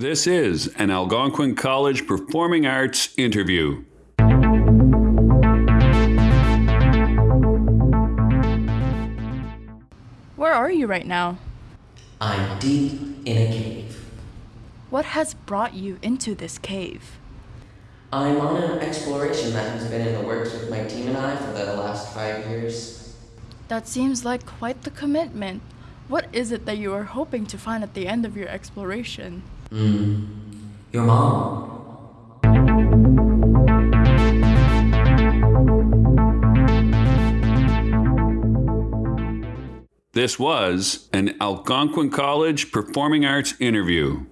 This is an Algonquin College Performing Arts interview. Where are you right now? I'm deep in a cave. What has brought you into this cave? I'm on an exploration that has been in the works with my team and I for the last five years. That seems like quite the commitment. What is it that you are hoping to find at the end of your exploration? Hmm. Your mom. This was an Algonquin College Performing Arts interview.